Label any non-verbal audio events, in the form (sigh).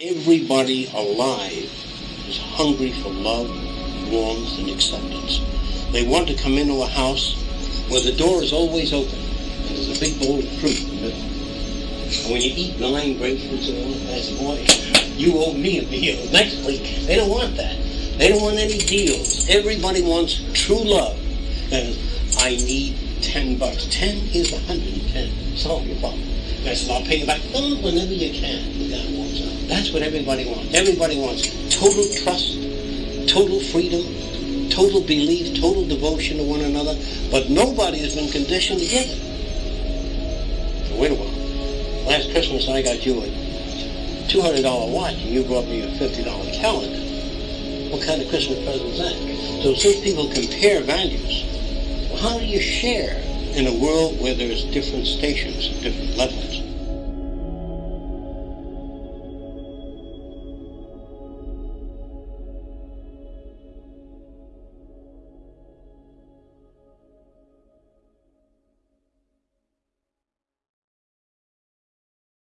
Everybody alive is hungry for love, warmth, and acceptance. They want to come into a house where the door is always open and there's a big bowl of fruit in the. And when you eat nine grapefruits in one glass of water, you owe me a meal (laughs) next week. They don't want that. They don't want any deals. Everybody wants true love. And I need 10 bucks. 10 is 110. Solve your problem. I said, I'll pay you back oh, whenever you can. That's what everybody wants. Everybody wants total trust, total freedom, total belief, total devotion to one another, but nobody has been conditioned to give it. So wait a while. Last Christmas I got you a $200 watch and you brought me a $50 calendar. What kind of Christmas present is that? So since people compare values, well, how do you share in a world where there's different stations, different levels?